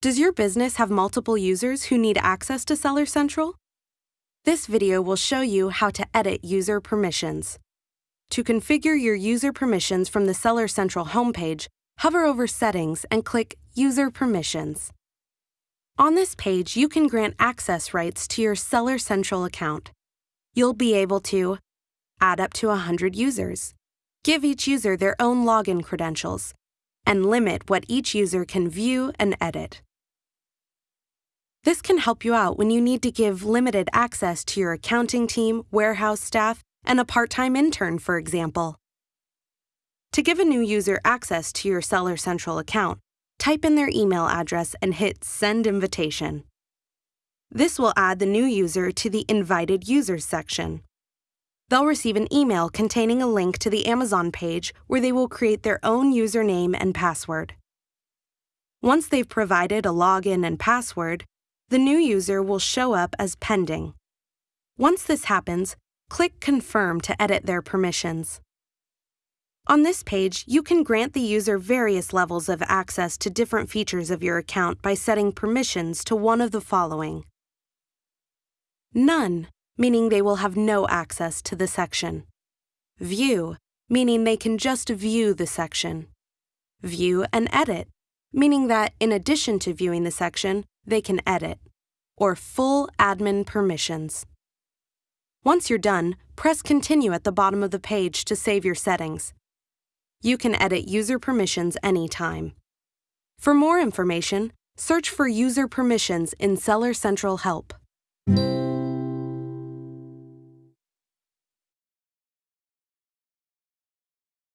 Does your business have multiple users who need access to Seller Central? This video will show you how to edit user permissions. To configure your user permissions from the Seller Central homepage, hover over Settings and click User Permissions. On this page, you can grant access rights to your Seller Central account. You'll be able to add up to 100 users, give each user their own login credentials, and limit what each user can view and edit. This can help you out when you need to give limited access to your accounting team, warehouse staff, and a part time intern, for example. To give a new user access to your Seller Central account, type in their email address and hit Send Invitation. This will add the new user to the Invited Users section. They'll receive an email containing a link to the Amazon page where they will create their own username and password. Once they've provided a login and password, the new user will show up as pending. Once this happens, click Confirm to edit their permissions. On this page, you can grant the user various levels of access to different features of your account by setting permissions to one of the following. None, meaning they will have no access to the section. View, meaning they can just view the section. View and edit, meaning that in addition to viewing the section, they can edit. Or full admin permissions. Once you're done, press Continue at the bottom of the page to save your settings. You can edit user permissions anytime. For more information, search for user permissions in Seller Central Help.